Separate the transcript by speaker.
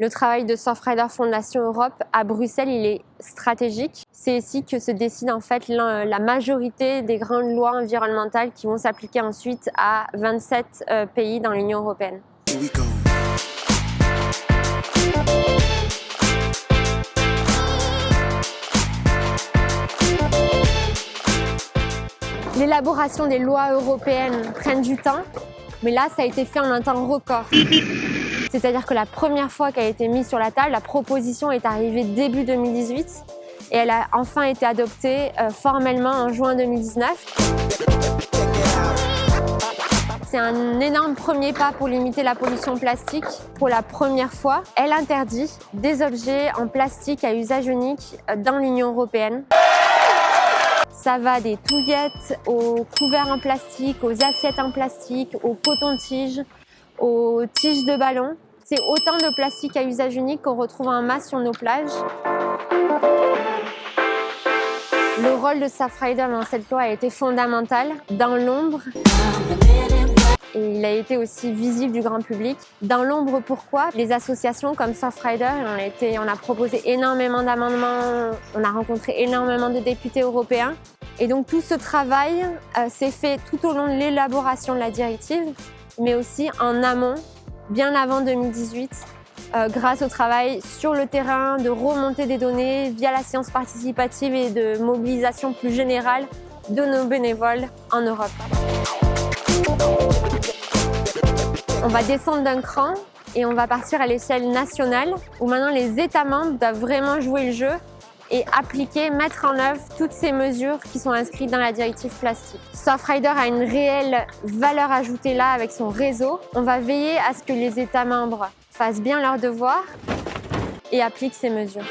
Speaker 1: Le travail de Surfrider Fondation Europe à Bruxelles, il est stratégique. C'est ici que se décide en fait la majorité des grandes lois environnementales qui vont s'appliquer ensuite à 27 euh, pays dans l'Union européenne. L'élaboration des lois européennes prennent du temps, mais là, ça a été fait en un temps record. C'est-à-dire que la première fois qu'elle a été mise sur la table, la proposition est arrivée début 2018 et elle a enfin été adoptée euh, formellement en juin 2019. C'est un énorme premier pas pour limiter la pollution plastique. Pour la première fois, elle interdit des objets en plastique à usage unique euh, dans l'Union européenne. Ça va des touillettes aux couverts en plastique, aux assiettes en plastique, aux cotons-tiges, aux tiges de ballon. C'est autant de plastique à usage unique qu'on retrouve en masse sur nos plages. Le rôle de Safrider dans cette loi a été fondamental. Dans l'ombre, et il a été aussi visible du grand public. Dans l'ombre, pourquoi? Les associations comme Surfrider, on, on a proposé énormément d'amendements, on a rencontré énormément de députés européens. Et donc tout ce travail euh, s'est fait tout au long de l'élaboration de la directive, mais aussi en amont, bien avant 2018, euh, grâce au travail sur le terrain, de remonter des données via la science participative et de mobilisation plus générale de nos bénévoles en Europe. On va descendre d'un cran et on va partir à l'échelle nationale où maintenant les États membres doivent vraiment jouer le jeu et appliquer, mettre en œuvre toutes ces mesures qui sont inscrites dans la directive plastique. Surfrider a une réelle valeur ajoutée là avec son réseau. On va veiller à ce que les États membres fassent bien leurs devoirs et appliquent ces mesures.